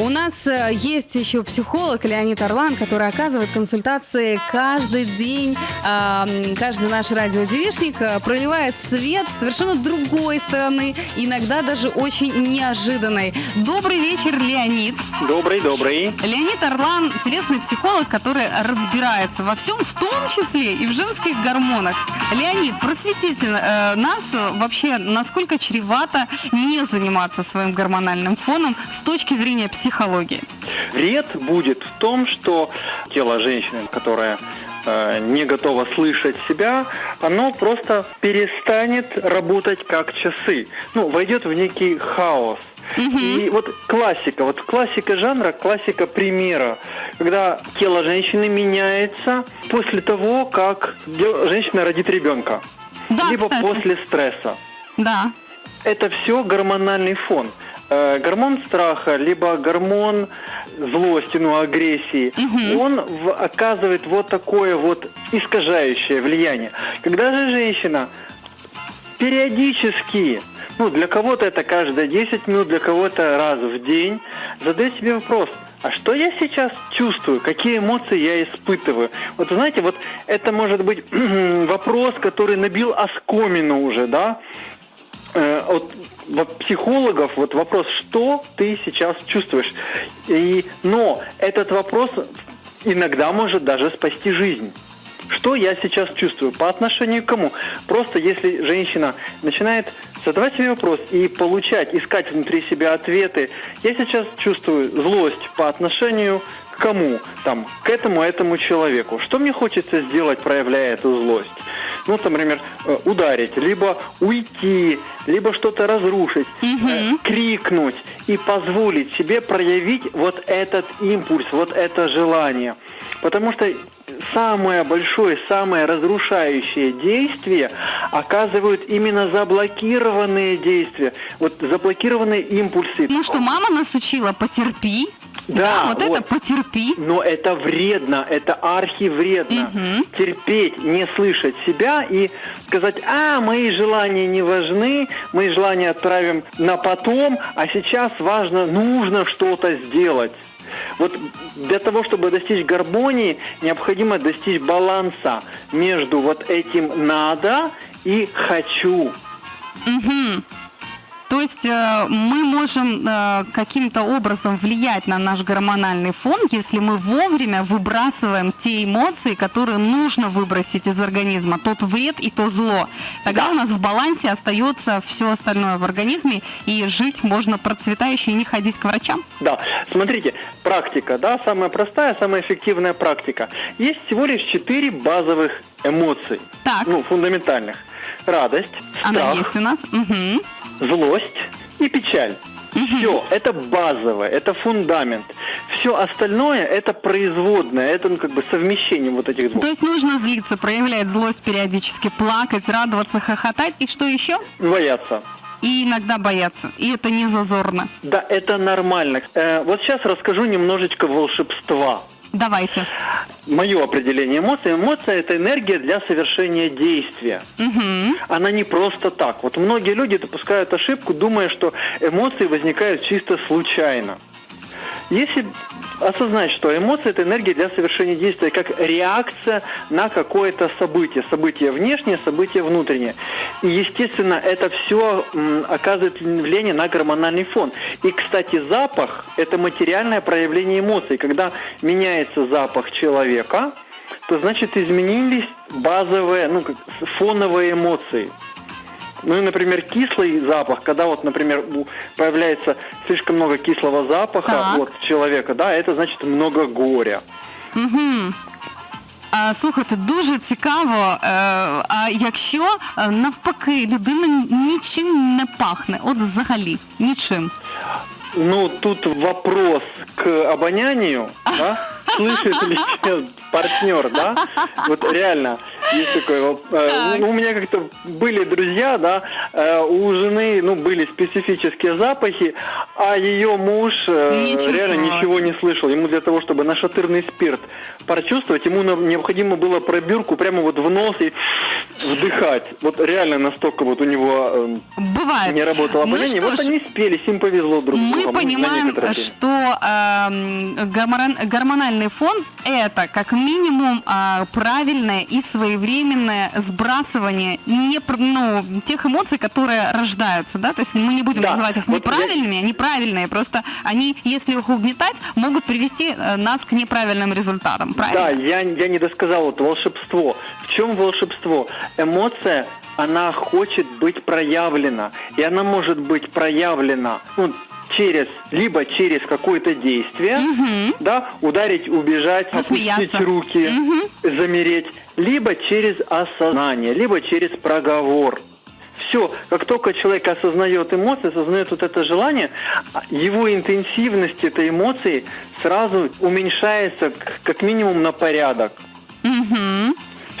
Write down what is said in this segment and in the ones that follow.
У нас э, есть еще психолог Леонид Орлан, который оказывает консультации каждый день. Э, каждый наш радиодевишник э, проливает свет совершенно другой стороны, иногда даже очень неожиданной. Добрый вечер, Леонид. Добрый, добрый. Леонид Орлан – интересный психолог, который разбирается во всем, в том числе и в женских гормонах. Леонид, просветите э, нас вообще, насколько чревато не заниматься своим гормональным фоном с точки зрения психологии? Вред будет в том, что тело женщины, которая э, не готова слышать себя, оно просто перестанет работать как часы. Ну, войдет в некий хаос. Угу. И вот классика, вот классика жанра, классика примера, когда тело женщины меняется после того, как женщина родит ребенка, да, либо кстати. после стресса. Да. Это все гормональный фон. Э, гормон страха, либо гормон злости, ну, агрессии, угу. он в, оказывает вот такое вот искажающее влияние. Когда же женщина периодически, ну, для кого-то это каждые 10 минут, для кого-то раз в день, задает себе вопрос, а что я сейчас чувствую, какие эмоции я испытываю. Вот знаете, вот это может быть вопрос, который набил оскомину уже, да, от психологов вот вопрос, что ты сейчас чувствуешь. И, но этот вопрос иногда может даже спасти жизнь. Что я сейчас чувствую? По отношению к кому? Просто если женщина начинает задавать себе вопрос и получать, искать внутри себя ответы, я сейчас чувствую злость по отношению к кому? Там, к этому, этому человеку. Что мне хочется сделать, проявляя эту злость? Ну, например, э, ударить, либо уйти, либо что-то разрушить, угу. э, крикнуть и позволить себе проявить вот этот импульс, вот это желание. Потому что самое большое, самое разрушающее действие оказывают именно заблокированные действия. Вот заблокированные импульсы. Ну что, мама нас учила, потерпи, да, да вот, вот это потерпи. Но это вредно, это архивредно. Угу. Терпеть, не слышать себя и сказать, а, мои желания не важны, мои желания отправим на потом, а сейчас важно, нужно что-то сделать. Вот для того, чтобы достичь гармонии, необходимо достичь баланса между вот этим надо и хочу. Угу. То есть э, мы можем э, каким-то образом влиять на наш гормональный фон, если мы вовремя выбрасываем те эмоции, которые нужно выбросить из организма, тот вред и то зло. Тогда да. у нас в балансе остается все остальное в организме, и жить можно процветающе и не ходить к врачам. Да, смотрите, практика, да, самая простая, самая эффективная практика. Есть всего лишь четыре базовых эмоций, так. ну, фундаментальных. Радость, страх. Она есть у нас. Угу злость и печаль. Все, это базовое, это фундамент. Все остальное это производное, это ну, как бы совмещение вот этих двух. То есть нужно злиться, проявлять злость периодически, плакать, радоваться, хохотать и что еще? Бояться. И иногда бояться. И это не зазорно. Да, это нормально. Э, вот сейчас расскажу немножечко волшебства. Давайте. Мое определение эмоций. Эмоция – это энергия для совершения действия. Угу. Она не просто так. Вот многие люди допускают ошибку, думая, что эмоции возникают чисто случайно. Если осознать, что эмоции – это энергия для совершения действия, как реакция на какое-то событие. Событие внешнее, событие внутреннее. И, естественно, это все оказывает влияние на гормональный фон. И, кстати, запах – это материальное проявление эмоций. Когда меняется запах человека, то, значит, изменились базовые, ну, фоновые эмоции. Ну и, например, кислый запах, когда вот, например, появляется слишком много кислого запаха так. вот человека, да, это значит много горя. Угу. А, Слухайте, дуже цікаво. Е, а якщо е, навпаки людина нічим не пахне, от взагалі нічим. Ну тут вопрос к обонянию, да? Слышит ли сейчас партнер, да? Вот реально, есть такое. э, Так. ну, У меня как-то были друзья, да, э, у жены, ну, были специфические запахи, а ее муж э, реально ничего не слышал. Ему для того, чтобы нашатырный спирт прочувствовать, ему необходимо было пробирку прямо вот в нос и вдыхать. Вот реально настолько вот у него э, Бывает. не работало Ну обоняние. вот ж, они спелись, им повезло друг с Мы понимаем, что эм, гормон- гормональный фон это как минимум а, правильное и своевременное сбрасывание не, ну, тех эмоций, которые рождаются, да, то есть мы не будем Да, называть их вот неправильными, они правильные, просто они, если их угнетать, могут привести э, нас к неправильным результатам, правильно? Да, я, я не досказал вот волшебство. В чем волшебство? Эмоция, она хочет быть проявлена. И она может быть проявлена ну, через, либо через какое-то действие, да, ударить, убежать, Засмеяться. опустить руки, замереть, либо через осознание, либо через проговор. Все, как только человек осознает эмоции, осознает вот это желание, его интенсивность этой эмоции сразу уменьшается как минимум на порядок.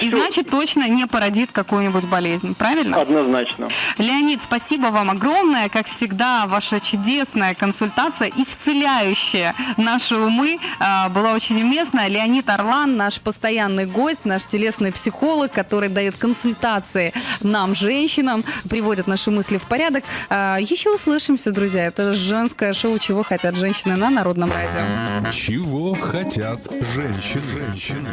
И значит точно не породит какую-нибудь болезнь, правильно? Однозначно. Леонид, спасибо вам огромное. Как всегда, ваша чудесная консультация, исцеляющая наши умы, а, была очень уместна. Леонид Орлан, наш постоянный гость, наш телесный психолог, который дает консультации нам, женщинам, приводит наши мысли в порядок. А, Еще услышимся, друзья. Это женское шоу «Чего хотят женщины» на Народном радио. Чего хотят женщины? женщины?